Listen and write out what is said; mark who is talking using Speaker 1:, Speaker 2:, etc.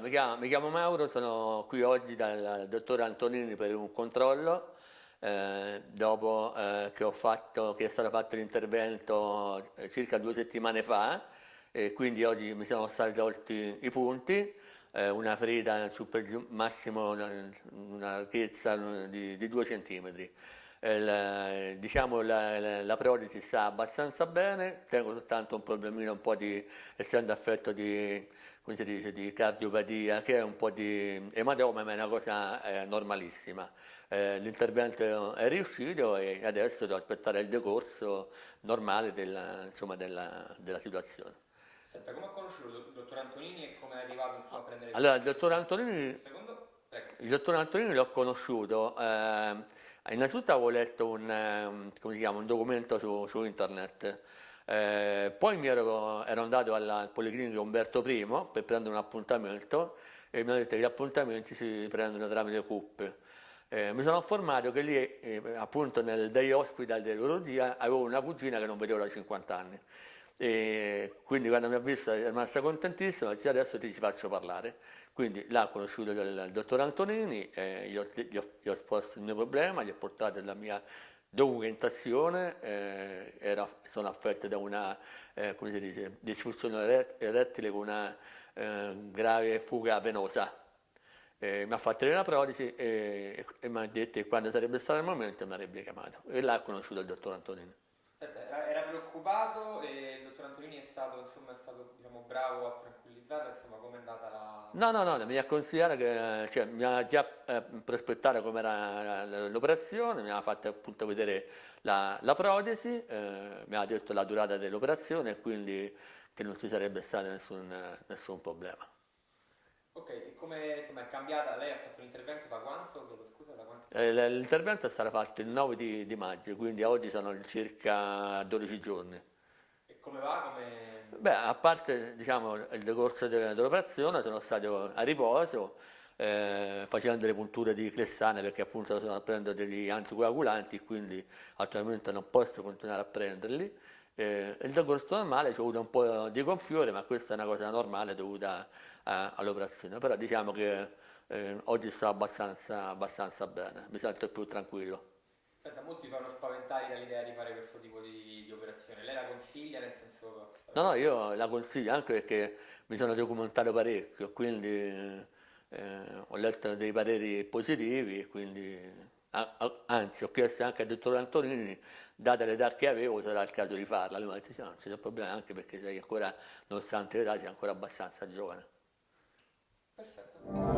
Speaker 1: mi chiamo, mi chiamo Mauro, sono qui oggi dal dottore Antonini per un controllo. Eh, dopo eh, che, fatto, che, è stato fatto l'intervento eh, circa due settimane fa e quindi oggi mi sono stati tolti i punti, eh, una ferita su massimo una, una larghezza di, di 2 cm. Il, diciamo la, la, la, protesi sta abbastanza bene, tengo soltanto un problemino un po' di, essendo affetto di, come si dice, di cardiopatia, che è un po' di ematoma, ma è una cosa eh, normalissima. Eh, l'intervento è riuscito e adesso devo aspettare il decorso normale della, insomma, della, della situazione.
Speaker 2: Senta, come ha conosciuto il dottor Antonini e come è arrivato insomma, a prendere
Speaker 1: Allora, il dottor Antonini, il dottor Antonini l'ho conosciuto, eh, innanzitutto avevo letto un, um, chiama, un documento su, su internet, eh, poi ero, ero, andato alla Policlinica Umberto I per prendere un appuntamento e mi hanno detto che gli appuntamenti si prendono tramite CUP. Eh, mi sono informato che lì, eh, appunto nel day hospital dell'urologia, avevo una cugina che non vedevo da 50 anni. E quindi quando mi ha visto è rimasta contentissima, dice adesso ti ci faccio parlare. Quindi l'ha conosciuto il, dottor Antonini, eh, gli, ho, gli, ho, gli, ho, esposto il mio problema, gli ho portato la mia documentazione, eh, era, sono affetto da una eh, dice, disfunzione erettile con una eh, grave fuga venosa eh, mi ha fatto la protesi e, e mi ha detto che quando sarebbe stato il momento mi avrebbe chiamato e là ho conosciuto il dottor Antonini.
Speaker 2: Preoccupato e il dottor Antonini è stato, insomma, è stato diciamo, bravo a tranquillizzarlo, insomma come è andata la...
Speaker 1: No, no, no, mi ha consigliato che, cioè, mi ha già eh, prospettato com'era l'operazione, mi ha fatto appunto vedere la, la protesi, eh, mi ha detto la durata dell'operazione e quindi che non ci sarebbe stato nessun, nessun problema.
Speaker 2: Ok, e come insomma, è cambiata? Lei ha fatto l'intervento da quanto? Scusa, da quanto?
Speaker 1: Eh, l'intervento è stato fatto il 9 di, di, maggio, quindi oggi sono circa 12 giorni.
Speaker 2: E come va? Come...
Speaker 1: Beh, a parte diciamo, il decorso dell'operazione sono stato a riposo, eh, facendo delle punture di clessane perché appunto sono a prendere degli anticoagulanti, quindi attualmente non posso continuare a prenderli eh, il decorso normale ci ho avuto un po' di gonfiore, ma questa è una cosa normale dovuta all'operazione, però diciamo che eh, oggi sto abbastanza, abbastanza, bene, mi sento più tranquillo.
Speaker 2: Senta, molti fanno spaventare dall'idea di fare questo tipo di, di, operazione, lei la consiglia nel senso...
Speaker 1: No, no, io la consiglio anche perché mi sono documentato parecchio, quindi eh, ho letto dei pareri positivi e quindi anzi ho chiesto anche al dottor Antonini, date l'età che avevo, sarà il caso di farla. Lui mi ha detto, no, non c'è problema anche perché sei ancora, nonostante l'età, sei ancora abbastanza giovane.
Speaker 2: Perfetto.